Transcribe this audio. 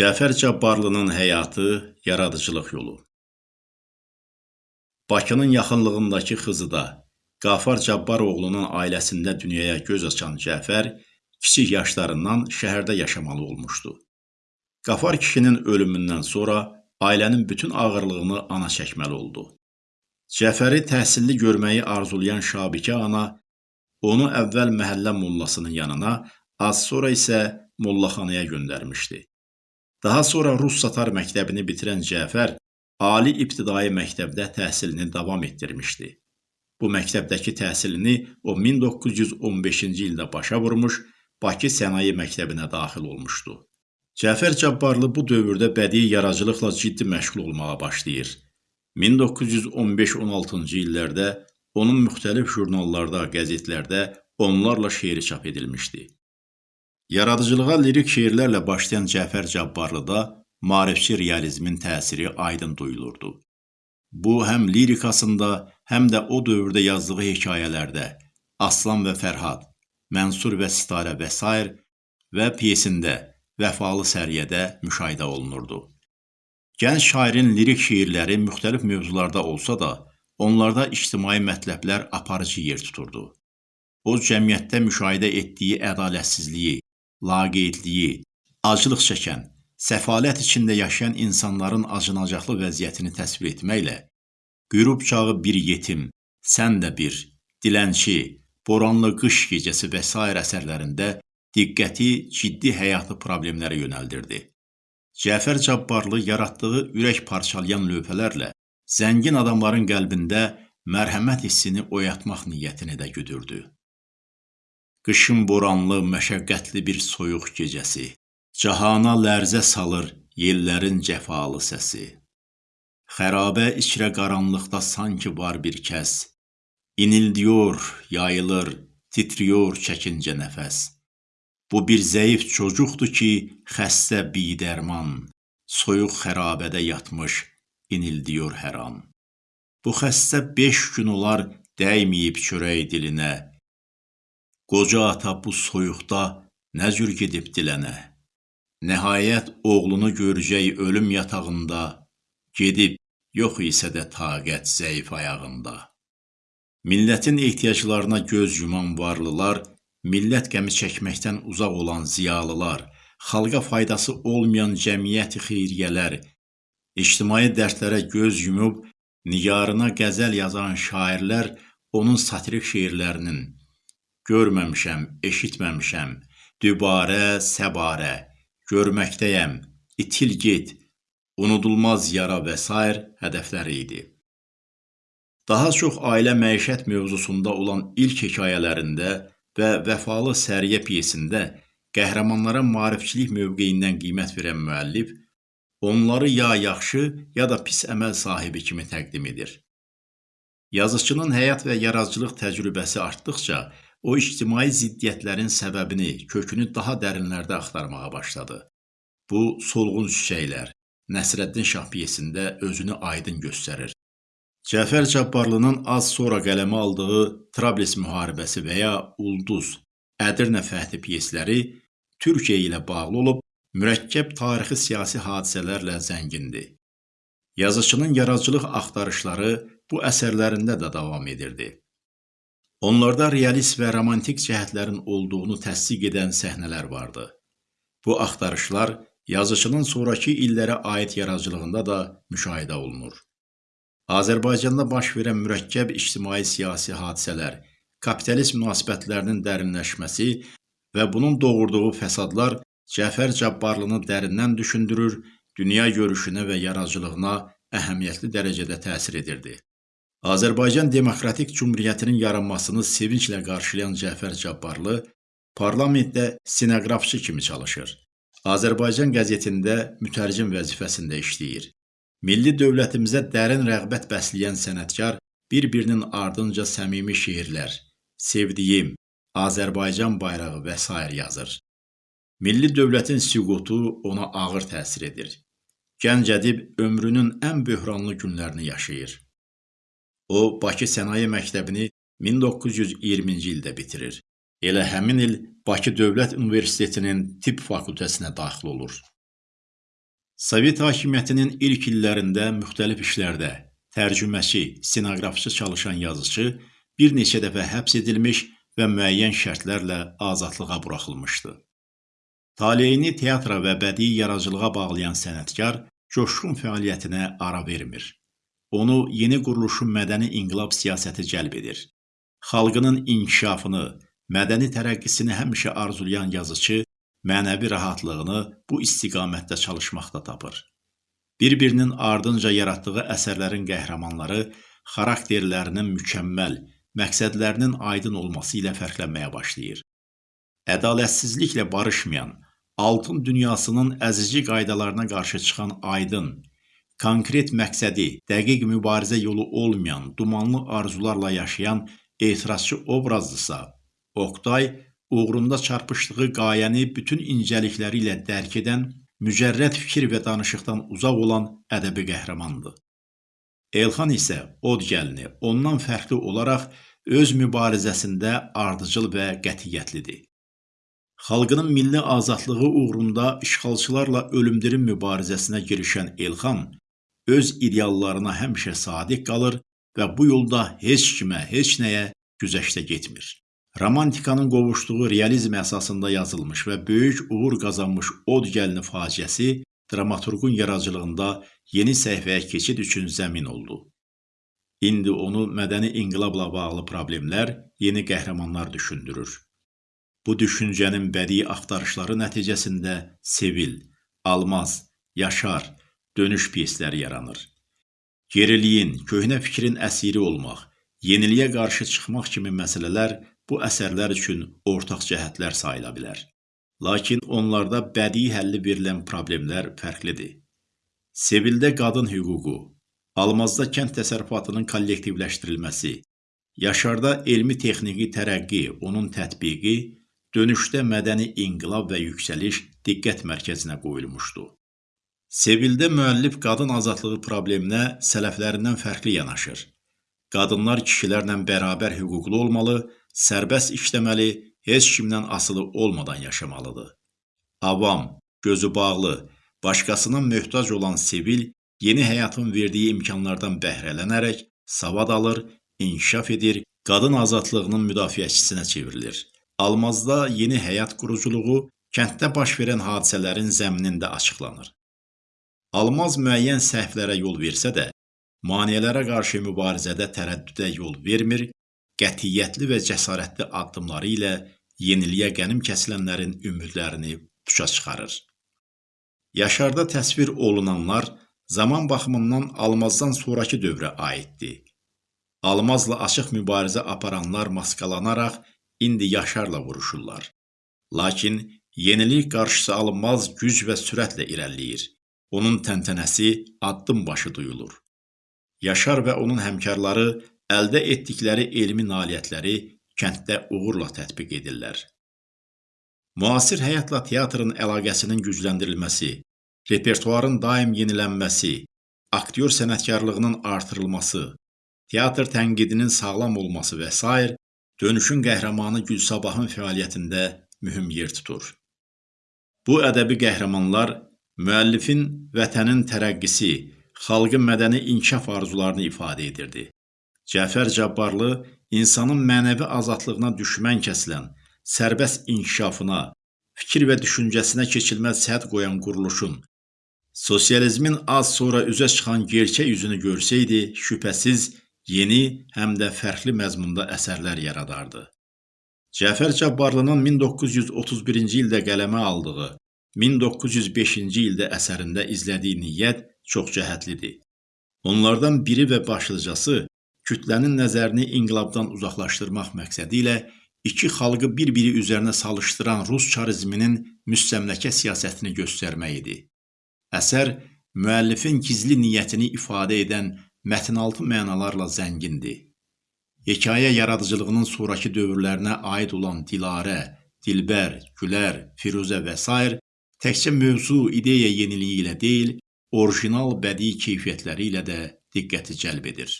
Cəfər Cabbarlının həyatı, yaradıcılıq yolu. Bakının yaxınlığındakı Xızıda Qafar Cabbaroğlunun ailəsində dünyaya göz açan Cəfər kiçik yaşlarından şəhərdə yaşamalı olmuşdu. Qafar kişinin ölümündən sonra ailənin bütün ağırlığını ana çəkməli oldu. Cəfəri təhsilli görməyi arzulayan Şabikə ana onu əvvəl məhəllə mollasının yanına, az sonra isə mollaxanaya göndərmişdi. Daha sonra Rus Satar məktəbini bitirən Cəfər ali ibtidai məktəbdə təhsilini davam etdirmişdi. Bu məktəbdəki təhsilini o 1915-ci ildə başa vurmuş, Bakı Sənaye Məktəbinə daxil olmuşdu. Cəfər Cabbarlı bu dövrdə bədii yaradıcılıqla ciddi məşğul olmağa başlayır. 1915-16-cı illərdə onun müxtəlif jurnallarda, qəzetlərdə onlarla şeiri çap edilmişdi. Yaradıcılığa lirik şeirlərlə başlayan Cəfər Cabbarlıda maarifçi realizmin təsiri aydın duyulurdu. Bu, həm lirikasında, həm də o dövrdə yazdığı hekayələrdə Aslan və Fərhad, Mənsur və Sitarə və s. və piyesində Vəfalı Səriyyədə müşahidə olunurdu. Gənc şairin lirik şeirləri müxtəlif mövzularda olsa da, onlarda ictimai mətləblər aparıcı yer tuturdu. O, cəmiyyətdə müşahidə etdiyi ədalətsizliyi, laqeydliyi, acılıq çəkən, səfalət içində yaşayan insanların acınacaqlı vəziyyətini təsvir etməklə, qürub çağı bir yetim, sən də bir, dilənçi, boranlı qış gecəsi və s. əsərlərində diqqəti ciddi həyatı problemlərə yönəldirdi. Cəfər Cabbarlı yaratdığı ürək parçalayan lövhələrlə zəngin adamların qəlbində mərhəmət hissini oyatmaq niyyətini də güdürdü. Qışın boranlı, məşəqqətli bir soyuq gecəsi, cahana lərzə salır yellərin cəfalı səsi. Xərabə içrə qaranlıqda sanki var bir kəs, inildiyor, yayılır, titriyor çəkincə nəfəs. Bu bir zəif çocuqdur ki, xəstə bidərman, soyuq xərabədə yatmış, inildiyor hər an. Bu xəstə beş gün olar dəyməyib çörək dilinə, Qoca ata bu soyuqda nə cür gedib dilənə? Nəhayət oğlunu görəcək ölüm yatağında, gedib yox isə də taqət zəif ayağında. Millətin ehtiyaclarına göz yuman varlılar, millət qəmi çəkməkdən uzaq olan ziyalılar, xalqa faydası olmayan cəmiyyət xeyriyyələr, ictimai dərdlərə göz yumub, nigarına qəzəl yazan şairlər onun satirik şeirlərinin, görməmişəm, eşitməmişəm, dübarə, səbarə, görməkdəyəm, itil get, unudulmaz yara və s. hədəfləri idi. Daha çox ailə məişət mövzusunda olan ilk hekayələrində və Vəfalı Səriyə piyesində qəhrəmanlara maarifçilik mövqeyindən qiymət verən müəllif onları ya yaxşı, ya da pis əməl sahibi kimi təqdim edir. Yazıçının həyat və yaradıcılıq təcrübəsi artdıqca O ictimai ziddiyyətlərin səbəbini, kökünü daha dərinlərdə axtarmağa başladı. Bu, Solğun Çiçəklər, Nəsrəddin Şah piyesində özünü aydın göstərir. Cəfər Cabbarlının az sonra qələmə aldığı Trablis müharibəsi və ya Ulduz, Ədirnə fəthi piyesləri Türkiyə ilə bağlı olub, mürəkkəb tarixi siyasi hadisələrlə zəngindir. Yazıçının yaradıcılıq axtarışları bu əsərlərində də davam edirdi. Onlarda realist və romantik cəhətlərin olduğunu təsdiq edən səhnələr vardı. Bu axtarışlar yazıçının sonrakı illərə aid yaradıcılığında da müşahidə olunur. Azərbaycanda baş verən mürəkkəb ictimai-siyasi hadisələr, kapitalist münasibətlərinin dərinləşməsi və bunun doğurduğu fəsadlar Cəfər Cabbarlını dərindən düşündürür, dünya görüşünə və yaradıcılığına əhəmiyyətli dərəcədə təsir edirdi. Azərbaycan Demokratik Cümhuriyyətinin yaranmasını sevinclə qarşılayan Cəfər Cabbarlı parlamentdə stenoqrafçı kimi çalışır. Azərbaycan qəzetində mütərcim vəzifəsində işləyir. Milli dövlətimizə dərin rəğbət bəsləyən sənətkar bir-birinin ardınca səmimi şeirlər, sevdiyim, Azərbaycan bayrağı və s. yazır. Milli dövlətin süqutu ona ağır təsir edir. Gənc ədib ömrünün ən böhranlı günlərini yaşayır. O, Bakı Sənaye Məktəbini 1920-ci ildə bitirir. Elə həmin il Bakı Dövlət Universitetinin tibb fakültəsinə daxil olur. Sovet hakimiyyətinin ilk illərində müxtəlif işlərdə tərcüməçi, stenoqrafçı çalışan yazıçı bir neçə dəfə həbs edilmiş və müəyyən şərtlərlə azadlığa buraxılmışdı. Taleyini teatra və bədii yaradıcılığa bağlayan sənətkar coşqun fəaliyyətinə ara vermir. Onu yeni quruluşun mədəni inqilab siyasəti cəlb edir. Xalqının inkişafını, mədəni tərəqqisini həmişə arzulayan yazıcı mənəvi rahatlığını bu istiqamətdə çalışmaqda tapır. Bir-birinin ardınca yaratdığı əsərlərin qəhrəmanları xarakterlərinin mükəmməl, məqsədlərinin aydın olması ilə fərqlənməyə başlayır. Ədalətsizliklə barışmayan, altın dünyasının əzici qaydalarına qarşı çıxan aydın, konkret məqsədi, dəqiq mübarizə yolu olmayan, dumanlı arzularla yaşayan etirazçı obrazdırsa, Oqtay uğrunda çarpışdığı qayəni bütün incəlikləri ilə dərk edən, mücərrəd fikir və danışıqdan uzaq olan ədəbi qəhrəmandır. Elxan isə od gəlini ondan fərqli olaraq öz mübarizəsində ardıcıl və qətiyyətlidir. Xalqının milli azadlığı uğrunda işğalçılarla ölümdirim mübarizəsinə girişən Elxan öz ideallarına həmişə sadiq qalır və bu yolda heç kimə, heç nəyə güzəştə getmir. Romantikanın qovuşduğu realizm əsasında yazılmış və böyük uğur qazanmış Od gəlini faciəsi dramaturqun yaradıcılığında yeni səhifəyə keçid üçün zəmin oldu. İndi onu mədəni inqilabla bağlı problemlər, yeni qəhrəmanlar düşündürür. Bu düşüncənin bədii axtarışları nəticəsində Sevil, Almaz, Yaşar, dönüş pyesləri yaranır. Geriliyin, köhnə fikrin əsiri olmaq, yeniliyə qarşı çıxmaq kimi məsələlər bu əsərlər üçün ortaq cəhətlər sayıla bilər. Lakin onlarda bədii həlli verilən problemlər fərqlidir. Sevildə qadın hüququ, Almazda kənd təsərrüfatının kollektivləşdirilməsi, Yaşarda elmi-texniki tərəqqi, onun tətbiqi dönüşdə mədəni inqilab və yüksəliş diqqət mərkəzinə qoyulmuşdu. Sevildə müəllif qadın azadlığı probleminə sələflərindən fərqli yanaşır. Qadınlar kişilərlə bərabər hüquqlu olmalı, sərbəst işləməli, heç kimdən asılı olmadan yaşamalıdır. Avam, gözü bağlı, başqasına möhtac olan Sevil yeni həyatın verdiyi imkanlardan bəhrələnərək savad alır, inkişaf edir, qadın azadlığının müdafiəçisinə çevrilir. Almazda yeni həyat quruculuğu kənddə baş verən hadisələrin zəminində açıqlanır. Almaz müəyyən səhvlərə yol versə də, maneələrə qarşı mübarizədə tərəddüdə yol vermir, qətiyyətli və cəsarətli addımları ilə yeniliyə qənim kəsilənlərin ümidlərini tuşa çıxarır. Yaşarda təsvir olunanlar zaman baxımından Almazdan sonrakı dövrə aiddir. Almazla açıq mübarizə aparanlar maskalanaraq indi Yaşarla vuruşurlar. Lakin yenilik qarşısı alınmaz güc və sürətlə irəliləyir. Onun təntənəsi addım başı duyulur. Yaşar və onun həmkarları əldə etdikləri elmi nailiyyətləri kənddə uğurla tətbiq edirlər. Müasir həyatla teatrın əlaqəsinin gücləndirilməsi, repertuarın daim yenilənməsi, aktyor sənətkarlığının artırılması, teatr tənqidinin sağlam olması və s. Dönüşün qəhrəmanı Gülsabahın fəaliyyətində mühüm yer tutur. Bu ədəbi qəhrəmanlar müəllifin vətənin tərəqqisi, xalqın mədəni inkişaf arzularını ifadə edirdi. Cəfər Cabbarlı insanın mənəvi azadlığına düşmən kəsilən, sərbəst inkişafına, fikir və düşüncəsinə keçilməz sədd qoyan quruluşun, sosializmin az sonra üzə çıxan gerçək yüzünü görsəydi, şübhəsiz yeni, həm də fərqli məzmunda əsərlər yaradardı. Cəfər Cabbarlının 1931-ci ildə qələmə aldığı, 1905-ci ildə əsərində izlədiyi niyyət çox cəhətlidir. Onlardan biri və başlıcası kütlənin nəzərini inqilabdan uzaqlaşdırmaq məqsədi ilə iki xalqı bir-biri üzərinə salışdıran Rus çarizminin müstəmləkə siyasətini göstərmək idi. Əsər müəllifin gizli niyyətini ifadə edən mətnaltı mənalarla zəngindir. Hekayə yaradıcılığının sonrakı dövrlərinə aid olan Dilarə, Dilbər, Gülər, Firuzə və s. təkcə mövzu, ideya yeniliyi ilə deyil, orijinal bədii keyfiyyətləri ilə də diqqəti cəlb edir.